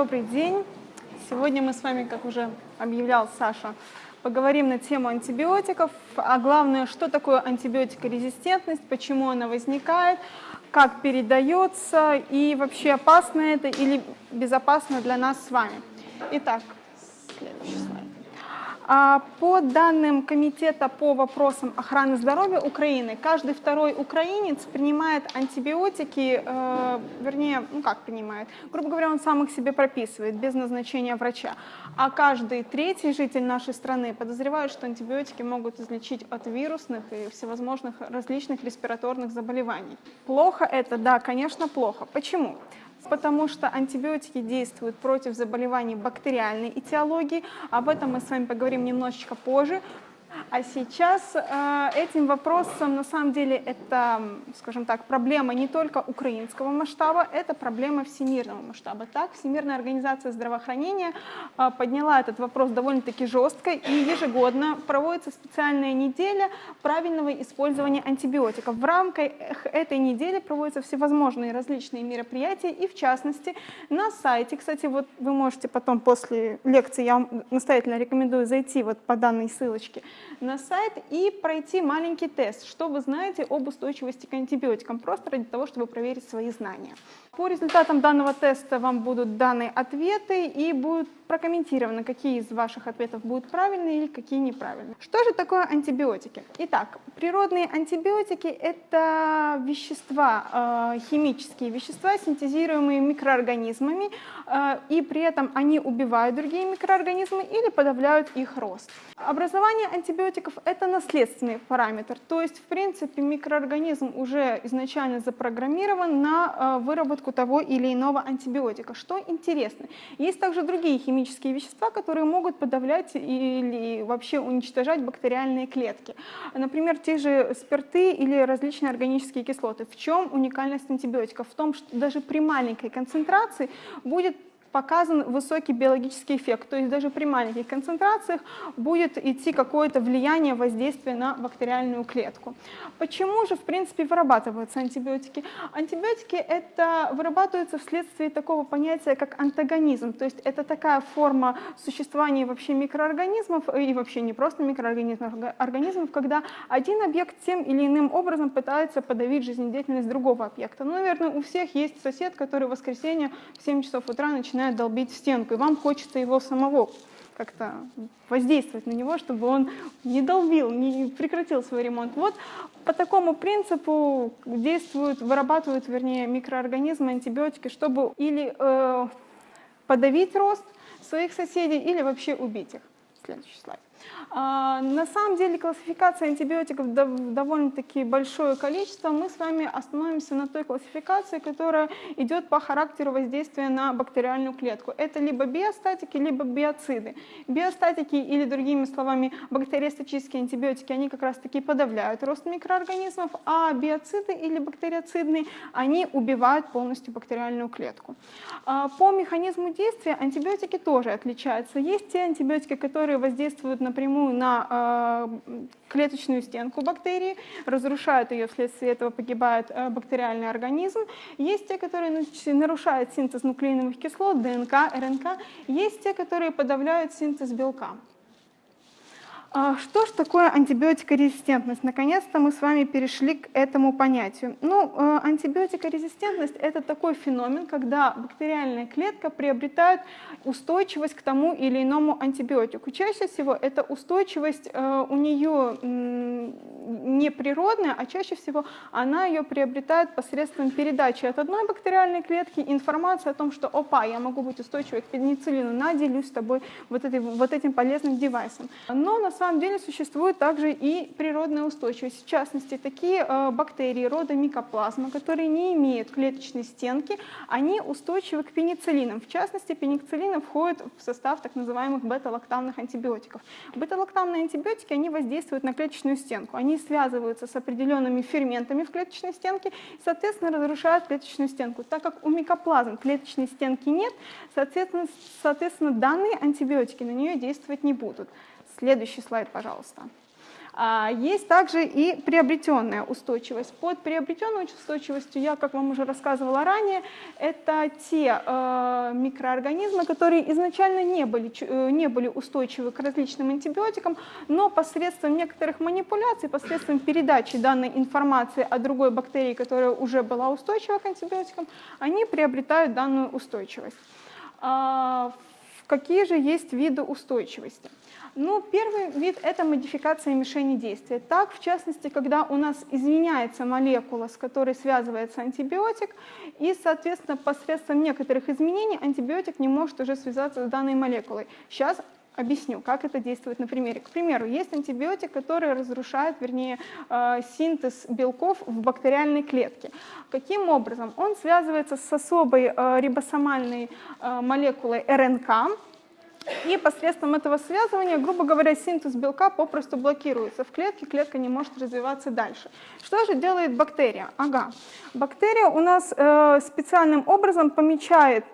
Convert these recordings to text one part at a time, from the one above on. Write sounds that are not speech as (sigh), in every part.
Добрый день! Сегодня мы с вами, как уже объявлял Саша, поговорим на тему антибиотиков, а главное, что такое антибиотикорезистентность, почему она возникает, как передается и вообще опасно это или безопасно для нас с вами. Итак, следующий слайд. А, по данным Комитета по вопросам охраны здоровья Украины, каждый второй украинец принимает антибиотики, э, вернее, ну как принимает, грубо говоря, он сам их себе прописывает без назначения врача. А каждый третий житель нашей страны подозревает, что антибиотики могут излечить от вирусных и всевозможных различных респираторных заболеваний. Плохо это? Да, конечно, плохо. Почему? Потому что антибиотики действуют против заболеваний бактериальной этиологии. Об этом мы с вами поговорим немножечко позже. А сейчас э, этим вопросом, на самом деле, это, скажем так, проблема не только украинского масштаба, это проблема всемирного масштаба. Так, Всемирная организация здравоохранения э, подняла этот вопрос довольно-таки жестко, и ежегодно проводится специальная неделя правильного использования антибиотиков. В рамках этой недели проводятся всевозможные различные мероприятия, и в частности на сайте, кстати, вот вы можете потом после лекции, я вам настоятельно рекомендую зайти вот по данной ссылочке, на сайт и пройти маленький тест, что вы знаете об устойчивости к антибиотикам, просто ради того, чтобы проверить свои знания. По результатам данного теста вам будут даны ответы и будет прокомментировано, какие из ваших ответов будут правильные или какие неправильные. Что же такое антибиотики? Итак, природные антибиотики – это вещества, э, химические вещества, синтезируемые микроорганизмами, э, и при этом они убивают другие микроорганизмы или подавляют их рост. Образование антибиотиков – это наследственный параметр, то есть, в принципе, микроорганизм уже изначально запрограммирован на э, выработку того или иного антибиотика. Что интересно, есть также другие химические вещества, которые могут подавлять или вообще уничтожать бактериальные клетки. Например, те же спирты или различные органические кислоты. В чем уникальность антибиотиков? В том, что даже при маленькой концентрации будет показан высокий биологический эффект, то есть даже при маленьких концентрациях будет идти какое-то влияние, воздействие на бактериальную клетку. Почему же, в принципе, вырабатываются антибиотики? Антибиотики это вырабатываются вследствие такого понятия, как антагонизм, то есть это такая форма существования вообще микроорганизмов, и вообще не просто микроорганизмов, а организмов, когда один объект тем или иным образом пытается подавить жизнедеятельность другого объекта. Ну, наверное, у всех есть сосед, который в воскресенье в 7 часов утра начинает начинает долбить в стенку, и вам хочется его самого как-то воздействовать на него, чтобы он не долбил, не прекратил свой ремонт. Вот по такому принципу действуют, вырабатывают, вернее, микроорганизмы, антибиотики, чтобы или э, подавить рост своих соседей, или вообще убить их. Следующий слайд. А, на самом деле классификация антибиотиков довольно-таки большое количество. Мы с вами остановимся на той классификации, которая идет по характеру воздействия на бактериальную клетку. Это либо биостатики, либо биоциды. Биостатики или другими словами бактериостатические антибиотики, они как раз таки подавляют рост микроорганизмов, а биоциды или бактериоцидные, они убивают полностью бактериальную клетку. А, по механизму действия антибиотики тоже отличаются. Есть те антибиотики, которые воздействуют напрямую на э, клеточную стенку бактерии, разрушают ее, вследствие этого погибает э, бактериальный организм. Есть те, которые нарушают синтез нуклеиновых кислот, ДНК, РНК. Есть те, которые подавляют синтез белка. А что же такое антибиотикорезистентность? Наконец-то мы с вами перешли к этому понятию. Ну, э, антибиотикорезистентность – это такой феномен, когда бактериальная клетка приобретает устойчивость к тому или иному антибиотику. Чаще всего эта устойчивость э, у нее не природная, а чаще всего она ее приобретает посредством передачи от одной бактериальной клетки информации о том, что «опа, я могу быть устойчивой к пенициллину, наделюсь с тобой вот, этой, вот этим полезным девайсом». Но на самом деле существует также и природная устойчивость. В частности, такие э, бактерии рода микоплазма, которые не имеют клеточной стенки, они устойчивы к пенициллинам. В частности, пенициллины входят в состав так называемых бета-лактамных антибиотиков. Бета-лактамные антибиотики, они воздействуют на клеточную стенку. Они связываются с определенными ферментами в клеточной стенке и, соответственно, разрушают клеточную стенку. Так как у микоплазм клеточной стенки нет, соответственно, соответственно данные антибиотики на нее действовать не будут. Следующий слайд, пожалуйста. А есть также и приобретенная устойчивость. Под приобретенной устойчивостью я, как вам уже рассказывала ранее, это те э, микроорганизмы, которые изначально не были, э, не были устойчивы к различным антибиотикам, но посредством некоторых манипуляций, посредством передачи данной информации о другой бактерии, которая уже была устойчива к антибиотикам, они приобретают данную устойчивость. А, какие же есть виды устойчивости? Ну, первый вид – это модификация мишени действия. Так, в частности, когда у нас изменяется молекула, с которой связывается антибиотик, и, соответственно, посредством некоторых изменений антибиотик не может уже связаться с данной молекулой. Сейчас объясню, как это действует на примере. К примеру, есть антибиотик, который разрушает, вернее, э, синтез белков в бактериальной клетке. Каким образом? Он связывается с особой э, рибосомальной э, молекулой РНК, и посредством этого связывания, грубо говоря, синтез белка попросту блокируется в клетке, клетка не может развиваться дальше. Что же делает бактерия? Ага, бактерия у нас э, специальным образом помечает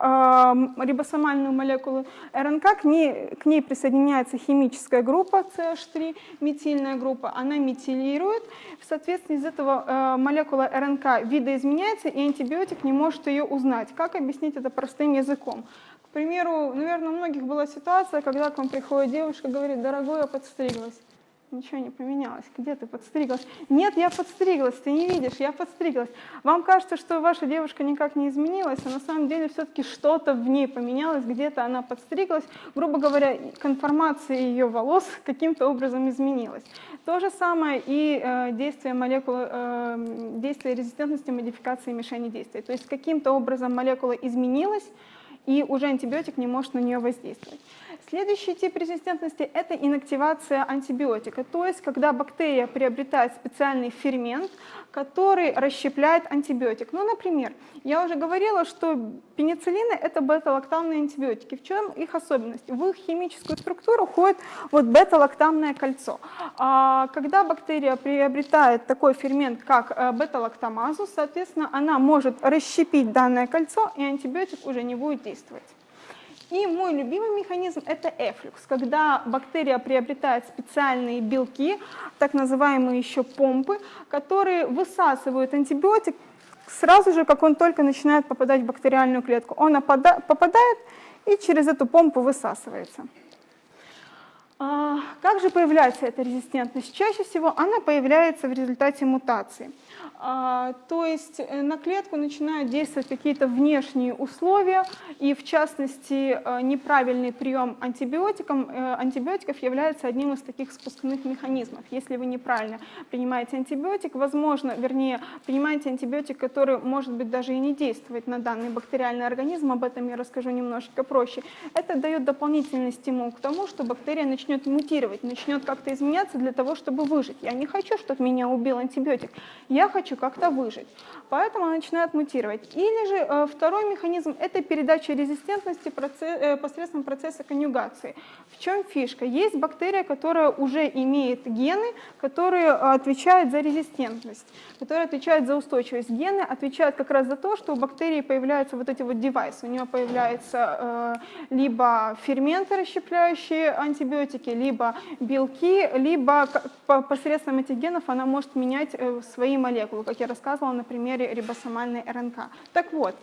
э, рибосомальную молекулу РНК, к ней, к ней присоединяется химическая группа CH3, метильная группа, она метилирует, в соответствии из этого э, молекула РНК видоизменяется, и антибиотик не может ее узнать. Как объяснить это простым языком? К примеру, наверное, у многих была ситуация, когда к вам приходит девушка, говорит, дорогой, я подстриглась. Ничего не поменялось. Где ты подстриглась? Нет, я подстриглась, ты не видишь, я подстриглась. Вам кажется, что ваша девушка никак не изменилась, а на самом деле все-таки что-то в ней поменялось, где-то она подстриглась. Грубо говоря, конформация ее волос каким-то образом изменилась. То же самое и э, действие молекулы, э, действие резистентности модификации мишени действия. То есть каким-то образом молекула изменилась, и уже антибиотик не может на нее воздействовать. Следующий тип резистентности – это инактивация антибиотика, то есть когда бактерия приобретает специальный фермент, который расщепляет антибиотик. Ну, например, я уже говорила, что пенициллины – это бета-лактамные антибиотики. В чем их особенность? В их химическую структуру входит вот бета-лактамное кольцо. А когда бактерия приобретает такой фермент, как э, бета-лактамазу, соответственно, она может расщепить данное кольцо, и антибиотик уже не будет действовать. И мой любимый механизм – это эфлюкс, когда бактерия приобретает специальные белки, так называемые еще помпы, которые высасывают антибиотик сразу же, как он только начинает попадать в бактериальную клетку. Он попадает и через эту помпу высасывается. А, как же появляется эта резистентность? Чаще всего она появляется в результате мутации. А, то есть э, на клетку начинают действовать какие-то внешние условия, и в частности э, неправильный прием антибиотиков, э, антибиотиков является одним из таких спускных механизмов. Если вы неправильно принимаете антибиотик, возможно, вернее, принимаете антибиотик, который может быть даже и не действовать на данный бактериальный организм, об этом я расскажу немножечко проще. Это дает дополнительный стимул к тому, что бактерия начнет мутировать, начнет как-то изменяться для того, чтобы выжить. Я не хочу, чтобы меня убил антибиотик. Я хочу как-то выжить. Поэтому начинает мутировать. Или же э, второй механизм – это передача резистентности э, посредством процесса конъюгации. В чем фишка? Есть бактерия, которая уже имеет гены, которые отвечают за резистентность, которые отвечают за устойчивость. Гены отвечают как раз за то, что у бактерии появляются вот эти вот девайсы. У нее появляются э, либо ферменты, расщепляющие антибиотики, либо белки, либо посредством этих генов она может менять э, свои молекулы как я рассказывала на примере рибосомальной РНК. Так вот,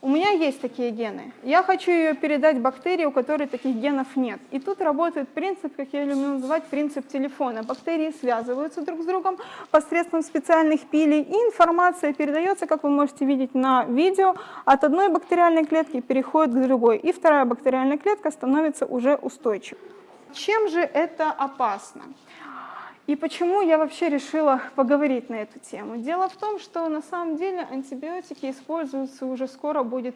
у меня есть такие гены. Я хочу ее передать бактерии, у которой таких генов нет. И тут работает принцип, как я люблю называть, принцип телефона. Бактерии связываются друг с другом посредством специальных пилей, и информация передается, как вы можете видеть на видео, от одной бактериальной клетки переходит к другой, и вторая бактериальная клетка становится уже устойчивой. Чем же это опасно? И почему я вообще решила поговорить на эту тему? Дело в том, что на самом деле антибиотики используются уже скоро будет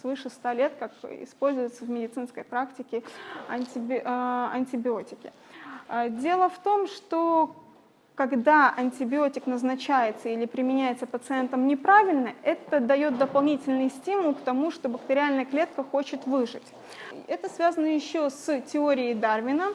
свыше 100 лет, как используются в медицинской практике антиби а, антибиотики. А, дело в том, что когда антибиотик назначается или применяется пациентам неправильно, это дает дополнительный стимул к тому, что бактериальная клетка хочет выжить. Это связано еще с теорией Дарвина,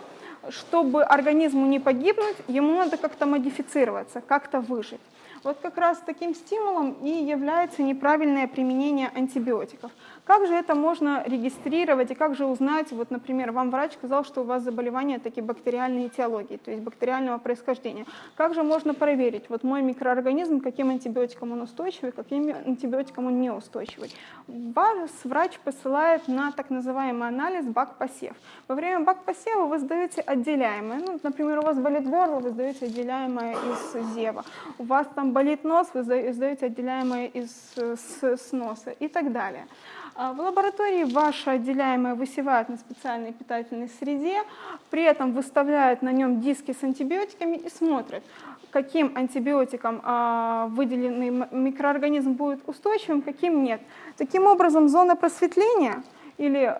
чтобы организму не погибнуть, ему надо как-то модифицироваться, как-то выжить. Вот как раз таким стимулом и является неправильное применение антибиотиков. Как же это можно регистрировать и как же узнать, вот, например, вам врач сказал, что у вас заболевание такие бактериальные этиологии, то есть бактериального происхождения. Как же можно проверить, вот мой микроорганизм, каким антибиотиком он устойчивый, каким антибиотиком он неустойчивый? Вас врач посылает на так называемый анализ бак-посев. Во время бак-посева вы сдаете отделяемое. Ну, например, у вас болит горло, вы сдаете отделяемое из зева. У вас там болит нос, вы сдаете отделяемое из с, с носа и так далее. А, в лаборатории ваше отделяемое высевают на специальной питательной среде, при этом выставляют на нем диски с антибиотиками и смотрят, каким антибиотиком а, выделенный микроорганизм будет устойчивым, каким нет. Таким образом, зона просветления или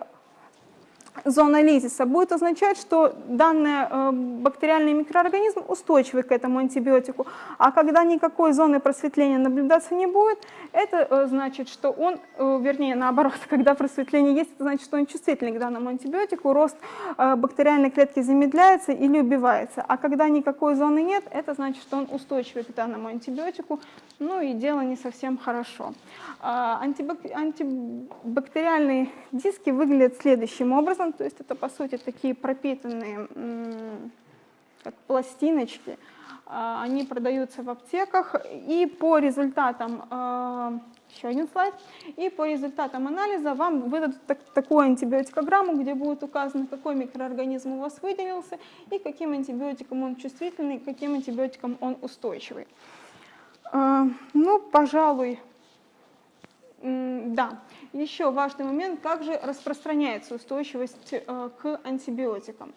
зона лизиса будет означать, что данный э, бактериальный микроорганизм устойчивый к этому антибиотику, а когда никакой зоны просветления наблюдаться не будет, это э, значит, что он, э, вернее наоборот, (laughs) когда просветление есть, это значит, что он чувствительный к данному антибиотику, рост бактериальной клетки замедляется или убивается, а когда никакой зоны нет, это значит, что он устойчивый к данному антибиотику, ну и дело не совсем хорошо. А, антибактериальные диски выглядят следующим образом, то есть это по сути такие пропитанные как пластиночки, а, они продаются в аптеках, и по результатам, а, еще один слайд, и по результатам анализа вам выдадут так, такую антибиотикограмму, где будет указано, какой микроорганизм у вас выделился, и каким антибиотиком он чувствительный, каким антибиотиком он устойчивый. А, ну, пожалуй, да. Еще важный момент, как же распространяется устойчивость э, к антибиотикам.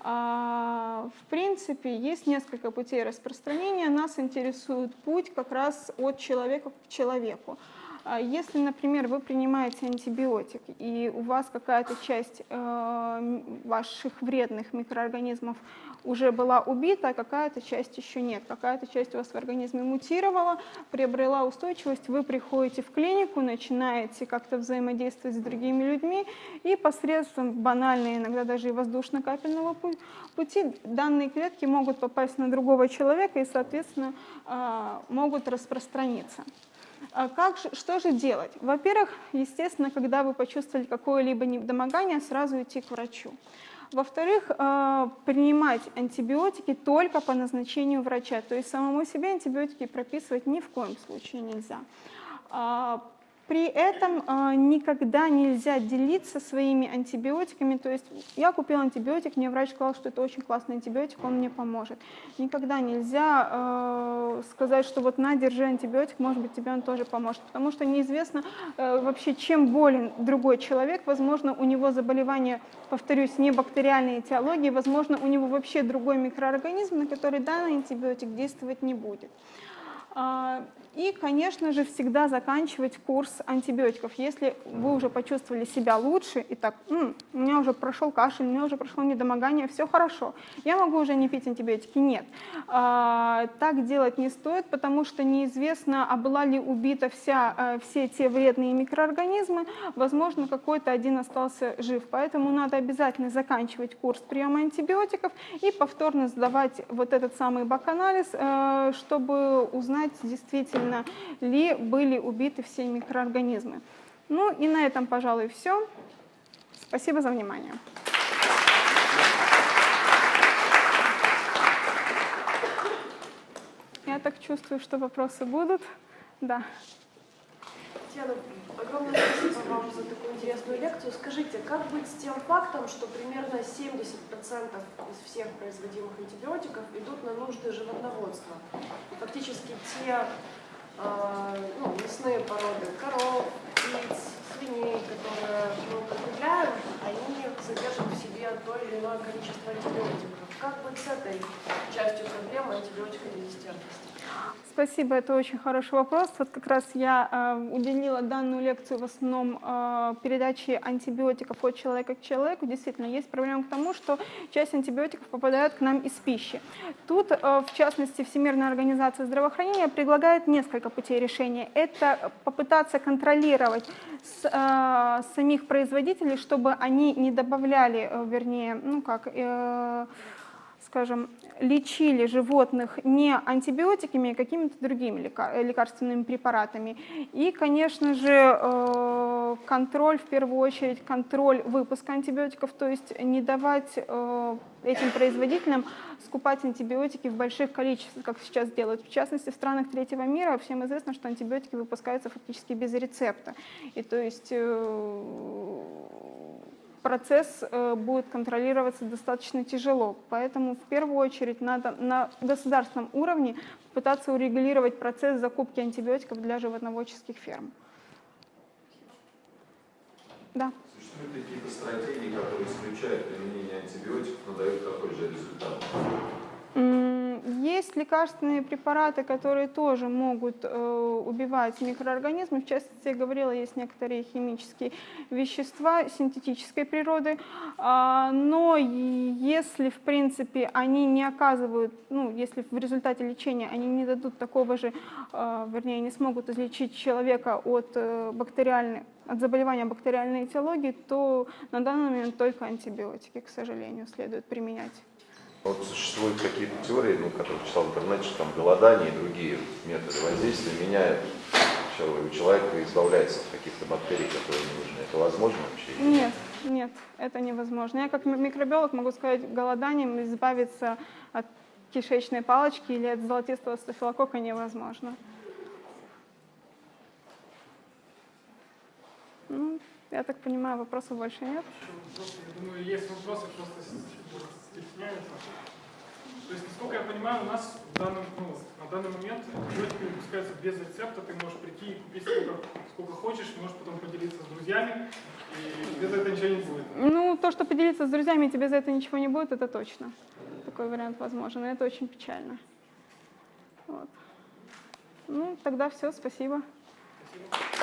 А, в принципе, есть несколько путей распространения. Нас интересует путь как раз от человека к человеку. А если, например, вы принимаете антибиотик, и у вас какая-то часть э, ваших вредных микроорганизмов уже была убита, а какая-то часть еще нет, какая-то часть у вас в организме мутировала, приобрела устойчивость, вы приходите в клинику, начинаете как-то взаимодействовать с другими людьми, и посредством банальной, иногда даже и воздушно-капельного пути, данные клетки могут попасть на другого человека и, соответственно, э, могут распространиться. А как же, что же делать? Во-первых, естественно, когда вы почувствовали какое-либо недомогание, сразу идти к врачу. Во-вторых, э, принимать антибиотики только по назначению врача. То есть самому себе антибиотики прописывать ни в коем случае нельзя. При этом э, никогда нельзя делиться своими антибиотиками. То есть я купил антибиотик, мне врач сказал, что это очень классный антибиотик, он мне поможет. Никогда нельзя э, сказать, что вот на, держи антибиотик, может быть тебе он тоже поможет. Потому что неизвестно э, вообще, чем болен другой человек. Возможно, у него заболевание, повторюсь, не бактериальной этиологии, возможно, у него вообще другой микроорганизм, на который данный антибиотик действовать не будет. А, и, конечно же, всегда заканчивать курс антибиотиков. Если вы уже почувствовали себя лучше, и так, М, у меня уже прошел кашель, у меня уже прошло недомогание, все хорошо, я могу уже не пить антибиотики. Нет, а, так делать не стоит, потому что неизвестно, а была ли убита вся, а, все те вредные микроорганизмы, возможно, какой-то один остался жив. Поэтому надо обязательно заканчивать курс приема антибиотиков и повторно сдавать вот этот самый бак-анализ, э, чтобы узнать действительно, действительно ли были убиты все микроорганизмы. Ну и на этом, пожалуй, все. Спасибо за внимание. Я так чувствую, что вопросы будут. Да. Татьяна, огромное спасибо вам за такую интересную лекцию. Скажите, как быть с тем фактом, что примерно 70% из всех производимых антибиотиков идут на нужды животноводства? Фактически те ну, мясные породы коров, птиц, свиней, которые мы употребляем, они содержат в себе то или иное количество антибиотиков. Как быть с этой частью проблемы антибиотикорезистентности? Спасибо, это очень хороший вопрос. Вот как раз я э, уделила данную лекцию в основном э, передаче антибиотиков от человека к человеку. Действительно, есть проблема к тому, что часть антибиотиков попадает к нам из пищи. Тут, э, в частности, Всемирная организация здравоохранения предлагает несколько путей решения. Это попытаться контролировать с, э, самих производителей, чтобы они не добавляли, э, вернее, ну как... Э, скажем, лечили животных не антибиотиками, а какими-то другими лекарственными препаратами. И, конечно же, э, контроль, в первую очередь, контроль выпуска антибиотиков, то есть не давать э, этим производителям скупать антибиотики в больших количествах, как сейчас делают. В частности, в странах третьего мира всем известно, что антибиотики выпускаются фактически без рецепта. И то есть э, процесс э, будет контролироваться достаточно тяжело. Поэтому в первую очередь надо на государственном уровне пытаться урегулировать процесс закупки антибиотиков для животноводческих ферм. Да. Существуют какие-то стратегии, которые исключают применение антибиотиков, но дают такой же результат? Есть лекарственные препараты, которые тоже могут э, убивать микроорганизмы. В частности, я говорила, есть некоторые химические вещества синтетической природы. А, но если, в принципе, они не оказывают, ну, если в результате лечения они не дадут такого же, э, вернее, не смогут излечить человека от э, бактериальной от заболевания бактериальной этиологии, то на данный момент только антибиотики, к сожалению, следует применять. Вот существуют какие-то теории, ну, которые читал в интернете, что там голодание и другие методы воздействия меняют человека, у человека избавляется от каких-то бактерий, которые не нужны. Это возможно вообще? Нет, нет, это невозможно. Я как ми- микробиолог могу сказать, голоданием избавиться от кишечной палочки или от золотистого стафилококка невозможно. Ну, я так понимаю, вопросов больше нет. Я думаю, есть вопросы, просто стесняются. То есть, насколько я понимаю, у нас в данном, ну, на данный момент антибиотики выпускаются без рецепта. Ты можешь прийти и купить сколько, сколько хочешь, можешь потом поделиться с друзьями, и без этого ничего не будет. Ну, то, что поделиться с друзьями, тебе за это ничего не будет, это точно. Такой вариант возможен, и это очень печально. Вот. Ну, тогда все, спасибо. Спасибо.